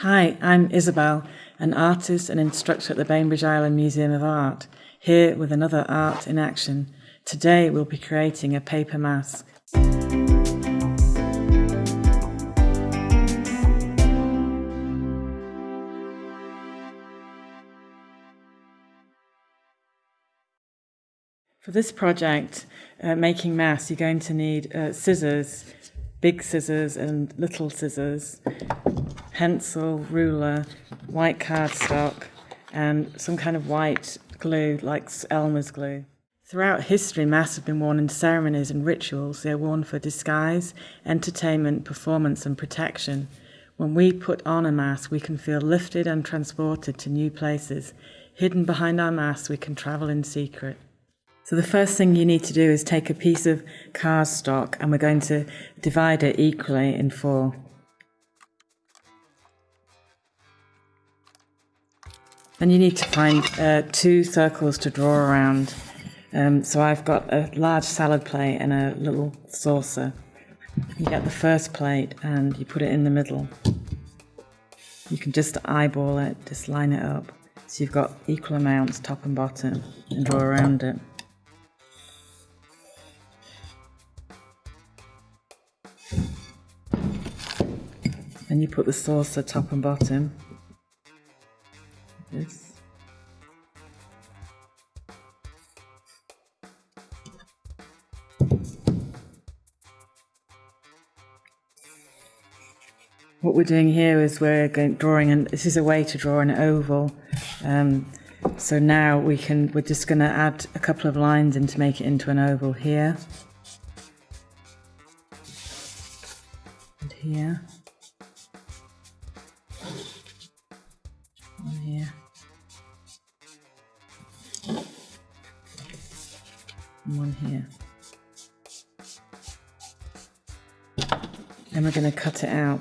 Hi, I'm Isabel, an artist and instructor at the Bainbridge Island Museum of Art, here with another art in action. Today we'll be creating a paper mask. For this project, uh, making masks, you're going to need uh, scissors, big scissors and little scissors, pencil, ruler, white cardstock, and some kind of white glue like Elmer's glue. Throughout history, masks have been worn in ceremonies and rituals. They are worn for disguise, entertainment, performance, and protection. When we put on a mask, we can feel lifted and transported to new places. Hidden behind our masks, we can travel in secret. So the first thing you need to do is take a piece of cardstock and we're going to divide it equally in four. Then you need to find uh, two circles to draw around. Um, so I've got a large salad plate and a little saucer. You get the first plate and you put it in the middle. You can just eyeball it, just line it up. So you've got equal amounts top and bottom and draw around it. Then you put the saucer top and bottom What we're doing here is we're going, drawing, and this is a way to draw an oval. Um, so now we can, we're just going to add a couple of lines in to make it into an oval here. And here. here. And one here. And we're going to cut it out.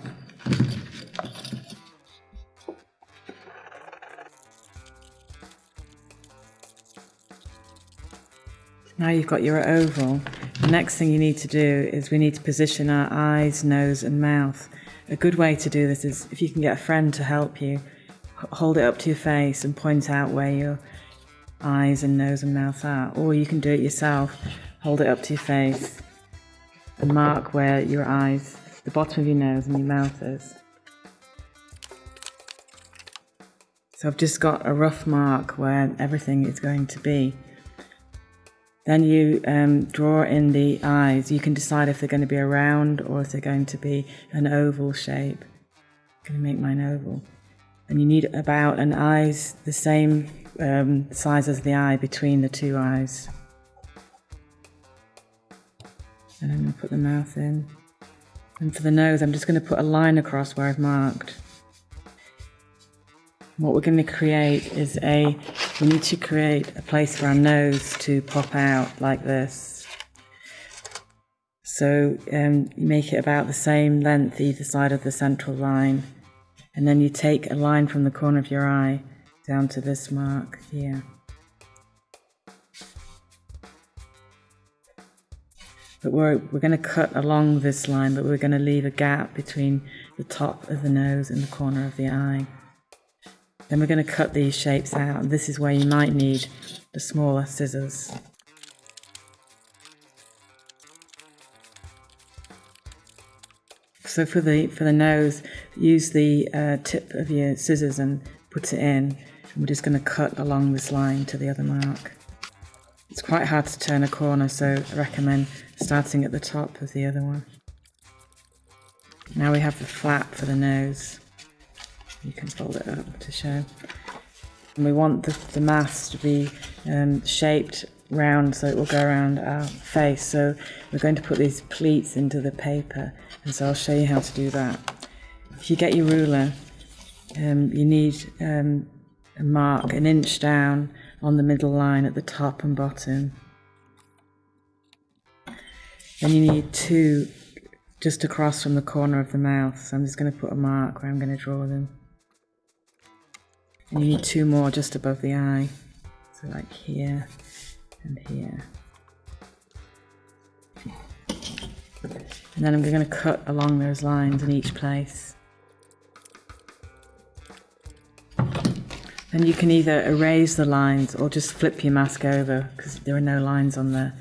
Now you've got your oval. The next thing you need to do is we need to position our eyes, nose and mouth. A good way to do this is if you can get a friend to help you, hold it up to your face and point out where your eyes and nose and mouth are. Or you can do it yourself, hold it up to your face and mark where your eyes, the bottom of your nose and your mouth is. So I've just got a rough mark where everything is going to be. Then you um, draw in the eyes. You can decide if they're going to be a round or if they're going to be an oval shape. I'm going to make mine oval and you need about an eyes the same um, size as the eye between the two eyes. And I'm going to put the mouth in. And for the nose, I'm just going to put a line across where I've marked. What we're going to create is a, we need to create a place for our nose to pop out like this. So um, you make it about the same length either side of the central line. And then you take a line from the corner of your eye down to this mark here. But we're, we're going to cut along this line, but we're going to leave a gap between the top of the nose and the corner of the eye. Then we're going to cut these shapes out, and this is where you might need the smaller scissors. So for the for the nose, use the uh, tip of your scissors and put it in. And we're just going to cut along this line to the other mark. It's quite hard to turn a corner, so I recommend starting at the top of the other one. Now we have the flap for the nose. You can fold it up to show. And we want the, the mask to be um, shaped round so it will go around our face. So we're going to put these pleats into the paper and so I'll show you how to do that. If you get your ruler, um, you need um, a mark an inch down on the middle line at the top and bottom. Then you need two just across from the corner of the mouth. So I'm just going to put a mark where I'm going to draw them. And you need two more just above the eye. So like here and here. And then I'm going to cut along those lines in each place. And you can either erase the lines or just flip your mask over because there are no lines on there.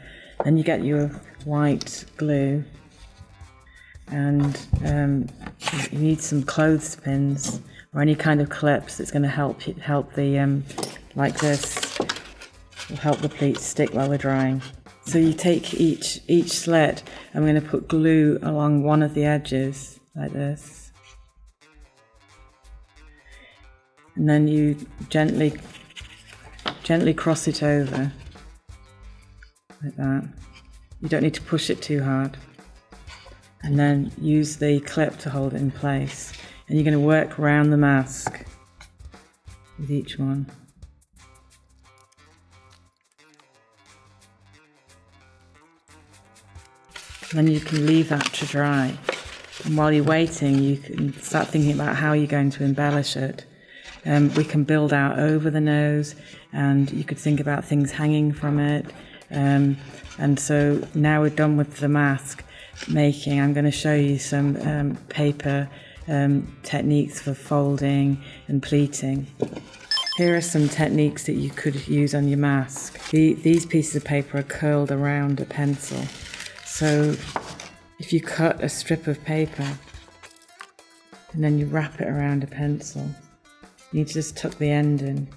Then you get your white glue and um, you need some clothespins or any kind of clips that's going to help help the um, like this will help the pleats stick while they're drying. So you take each each slit. I'm going to put glue along one of the edges like this, and then you gently gently cross it over like that. You don't need to push it too hard. And then use the clip to hold it in place. And you're going to work around the mask with each one. Then you can leave that to dry. And while you're waiting, you can start thinking about how you're going to embellish it. Um, we can build out over the nose, and you could think about things hanging from it. Um, and so now we're done with the mask making, I'm going to show you some um, paper um, techniques for folding and pleating. Here are some techniques that you could use on your mask. The, these pieces of paper are curled around a pencil. So if you cut a strip of paper and then you wrap it around a pencil, you just tuck the end in.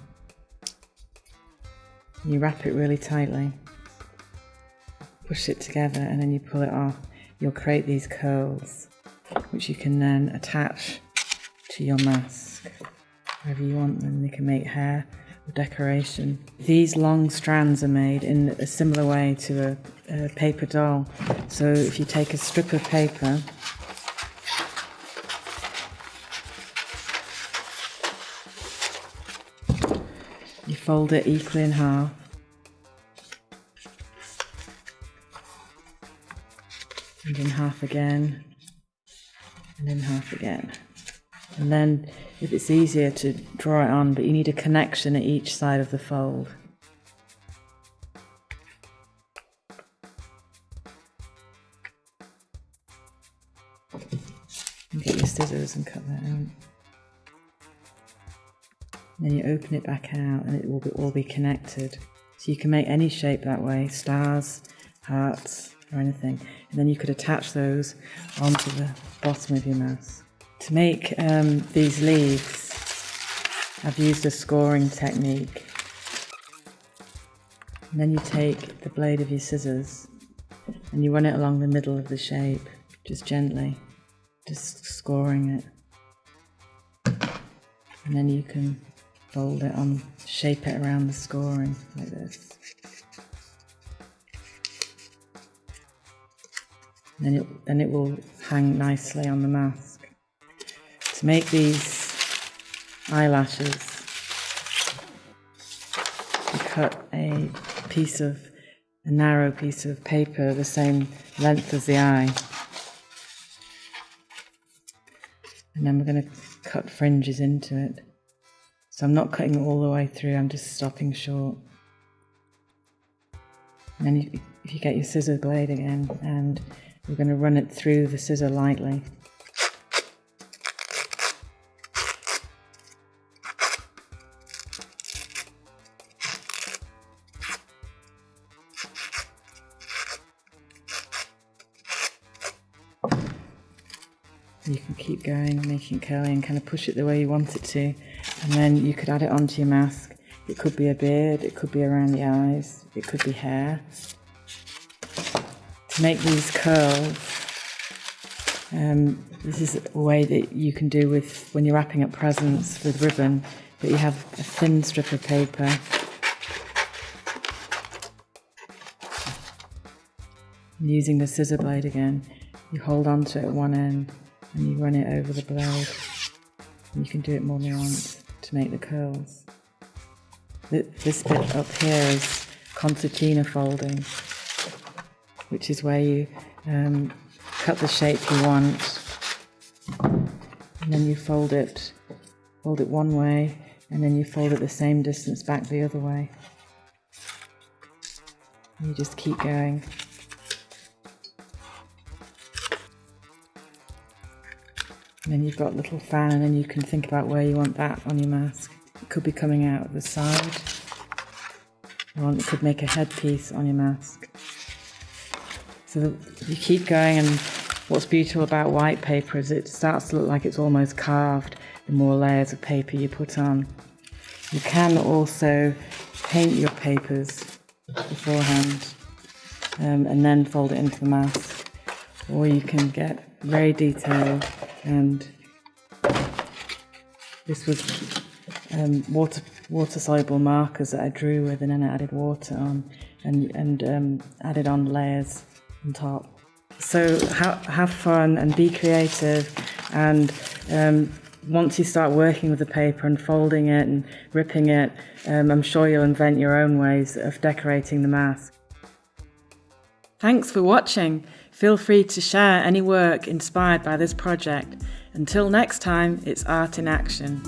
You wrap it really tightly push it together and then you pull it off, you'll create these curls, which you can then attach to your mask wherever you want them. They can make hair or decoration. These long strands are made in a similar way to a, a paper doll. So if you take a strip of paper, you fold it equally in half and in half again, and in half again. And then, if it's easier to draw it on, but you need a connection at each side of the fold. And get your scissors and cut that out. then you open it back out and it will be, all be connected. So you can make any shape that way, stars, hearts, or anything. And then you could attach those onto the bottom of your mouse. To make um, these leaves, I've used a scoring technique. And then you take the blade of your scissors and you run it along the middle of the shape, just gently, just scoring it. And then you can fold it on, shape it around the scoring like this. Then it, then it will hang nicely on the mask. To make these eyelashes, you cut a piece of, a narrow piece of paper the same length as the eye. And then we're going to cut fringes into it. So I'm not cutting all the way through, I'm just stopping short. And then you, if you get your scissor blade again and we're going to run it through the scissor lightly. You can keep going, making it curly and kind of push it the way you want it to. And then you could add it onto your mask. It could be a beard, it could be around the eyes, it could be hair, make these curls. Um, this is a way that you can do with when you're wrapping up presents with ribbon, but you have a thin strip of paper. And using the scissor blade again, you hold onto it at one end and you run it over the blade. And you can do it more than once to make the curls. This bit up here is concertina folding which is where you um, cut the shape you want and then you fold it fold it one way and then you fold it the same distance back the other way and you just keep going and then you've got a little fan and then you can think about where you want that on your mask It could be coming out the side. Or it could make a headpiece on your mask. So you keep going and what's beautiful about white paper is it starts to look like it's almost carved the more layers of paper you put on. You can also paint your papers beforehand um, and then fold it into the mask. Or you can get very detailed and this was um, water water soluble markers that I drew with and then I added water on and, and um, added on layers on top. So ha- have fun and be creative and um, once you start working with the paper and folding it and ripping it, um, I'm sure you'll invent your own ways of decorating the mask. Thanks for watching. Feel free to share any work inspired by this project. Until next time, it's art in action.